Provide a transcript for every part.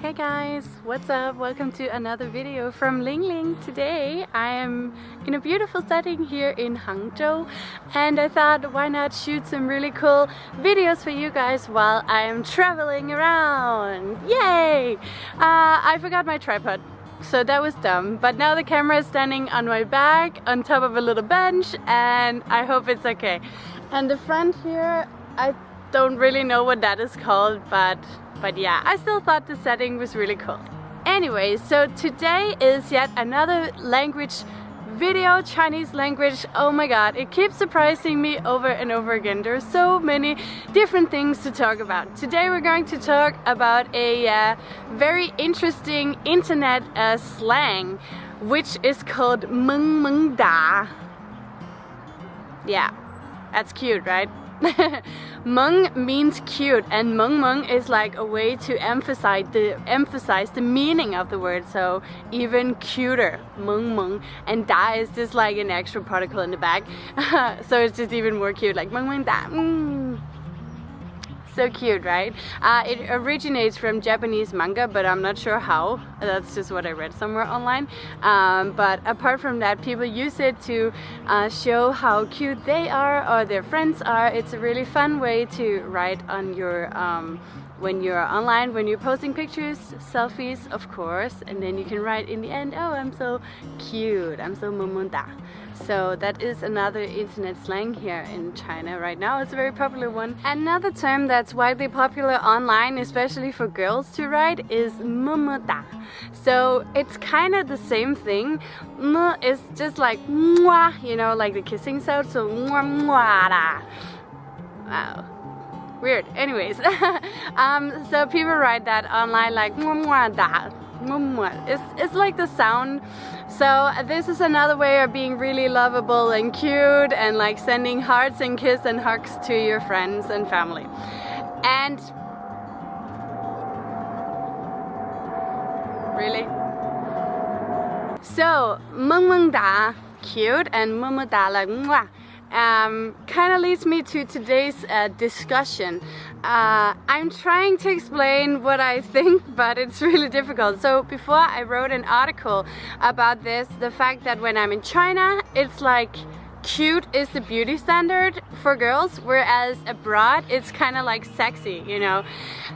Hey guys, what's up? Welcome to another video from Ling Ling. Today I am in a beautiful setting here in Hangzhou and I thought why not shoot some really cool videos for you guys while I am traveling around. Yay! Uh, I forgot my tripod so that was dumb but now the camera is standing on my back on top of a little bench and I hope it's okay and the front here I don't really know what that is called but but yeah, I still thought the setting was really cool. Anyway, so today is yet another language video, Chinese language. Oh my god, it keeps surprising me over and over again. There are so many different things to talk about. Today we're going to talk about a uh, very interesting internet uh, slang, which is called meng meng da. Yeah, that's cute, right? meng means cute and meng meng is like a way to emphasize the emphasize the meaning of the word so even cuter meng meng and da is just like an extra particle in the back so it's just even more cute like meng meng da mm. So cute, right? Uh, it originates from Japanese manga, but I'm not sure how. That's just what I read somewhere online. Um, but apart from that, people use it to uh, show how cute they are or their friends are. It's a really fun way to write on your um, when you're online, when you're posting pictures, selfies, of course, and then you can write in the end, oh, I'm so cute, I'm so mumunda. So that is another internet slang here in China right now. It's a very popular one. Another term that's widely popular online, especially for girls to write, is mumuda. So it's kind of the same thing. M is just like mwah, you know, like the kissing sound. So mwah mwah da. Wow weird. Anyways um, so people write that online like da. It's, it's like the sound. So this is another way of being really lovable and cute and like sending hearts and kiss and hugs to your friends and family. And really? So meng meng da. Cute and meng da like mwah um, kind of leads me to today's uh, discussion. Uh, I'm trying to explain what I think, but it's really difficult. So before I wrote an article about this, the fact that when I'm in China, it's like cute is the beauty standard for girls whereas abroad it's kind of like sexy you know?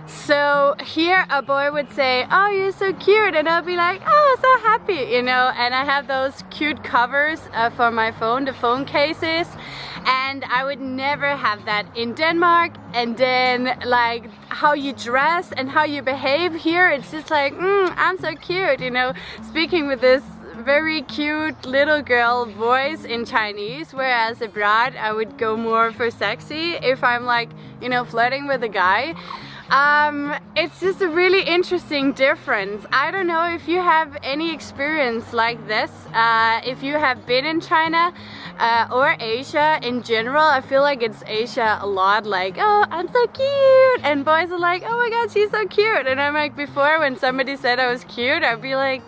So here a boy would say oh you're so cute and I'll be like oh so happy you know? And I have those cute covers uh, for my phone the phone cases and I would never have that in Denmark. And then like how you dress and how you behave here it's just like mm, I'm so cute you know? Speaking with this very cute little girl voice in Chinese whereas abroad I would go more for sexy if I'm like you know flirting with a guy um, it's just a really interesting difference. I don't know if you have any experience like this, uh, if you have been in China uh, or Asia in general. I feel like it's Asia a lot like, oh, I'm so cute. And boys are like, oh my god, she's so cute. And I'm like, before when somebody said I was cute, I'd be like,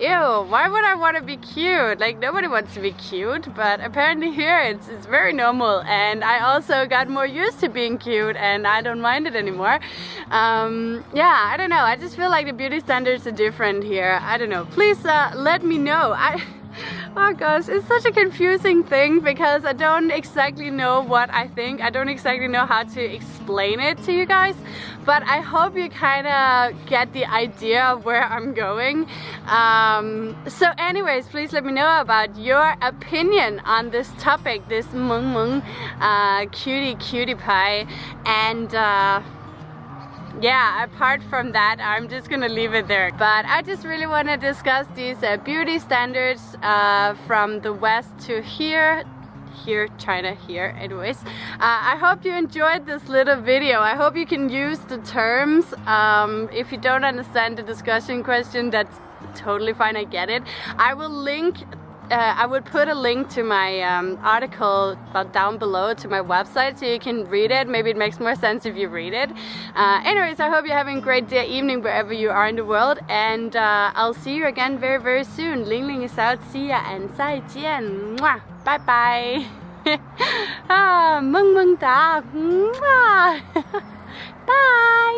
ew, why would I want to be cute? Like nobody wants to be cute, but apparently here it's, it's very normal and I also got more used to being cute and I don't mind it anymore. Um, yeah, I don't know, I just feel like the beauty standards are different here. I don't know, please uh, let me know. I oh gosh it's such a confusing thing because I don't exactly know what I think. I don't exactly know how to explain it to you guys but I hope you kind of get the idea of where I'm going. Um, so anyways please let me know about your opinion on this topic this meng meng uh, cutie cutie pie. And uh, yeah apart from that I'm just gonna leave it there. But I just really want to discuss these uh, beauty standards uh, from the west to here here China here anyways. Uh, I hope you enjoyed this little video. I hope you can use the terms um, if you don't understand the discussion question that's totally fine I get it. I will link uh, I would put a link to my um, article down below to my website so you can read it. Maybe it makes more sense if you read it. Uh, anyways, I hope you're having a great day, evening, wherever you are in the world. And uh, I'll see you again very, very soon. Ling Ling is out. See ya and 再见. Mwah. Bye bye. ah, meng meng da. Mwah. bye.